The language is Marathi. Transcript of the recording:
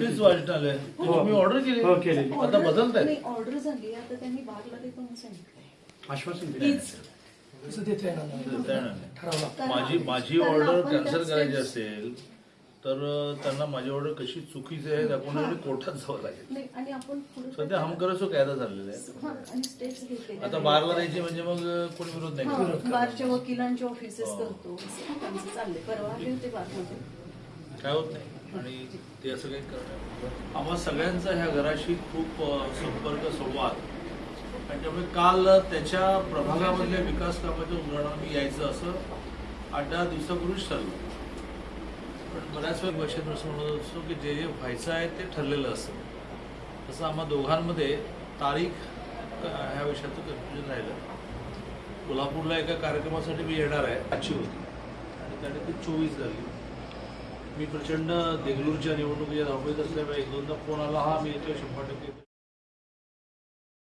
नोटीस वाचनालय तुम्ही ऑर्डर केली. हो, केलेली. आता बदलताय नाही ऑर्डर झाली. आता त्यांनी बागला सांगितलंय. आश्वासन दिलं. हीच तसं देता येणार नाही. देता येणार नाही. ठरवला कारण माझी माझी कारण ऑर्डर आपण कॅन्सल त्याच करायची असेल तर अं, त्यांना माझी ऑर्डर कशी चुकीची आहे दाखवण्यासाठी कोर्टात जावं लागेल. नाही आणि आपण पुढे सध्या हम करसो कायदा चाललेला आहे. हा आणि स्टेप्स घेतले आता बारला द्यायची म्हणजे मग अं, कोणी विरोध नाही हा, करत. बारच्या वकिलांचे ऑफिसेस हो. करतो. असं त्यांचं चाललंय. परवा आले होते बारमध्ये. काय होत नाही. आणि ते असं काही करणार आम्हा सगळ्यांचा ह्या घराशी खूप संपर्क संवाद. आणि त्यामुळे काल त्याच्या प्रभागामधल्या विकास कामाच्या उदाहरणाला मी यायचं असं आठ दहा दिवसापूर्वीच ठरलं. पण बऱ्याच वेळा बक्षीस असं म्हणत असतो की जे जे व्हायचं आहे ते ठरलेलं असतं. तसं आम्हा दोघांमध्ये तारीख ह्या विषयाचं कन्फ्युजन राहिलं. कोल्हापूरला एका कार्यक्रमासाठी मी येणार आहे आजची होती. आणि त्याने ती चोवीस झाली. मी प्रचंड देगलूरच्या निवडणुकीच्या धावपळीत असल्यामुळे एक दोनदा फोन आला. हा मी येतोय शंभर टक्के.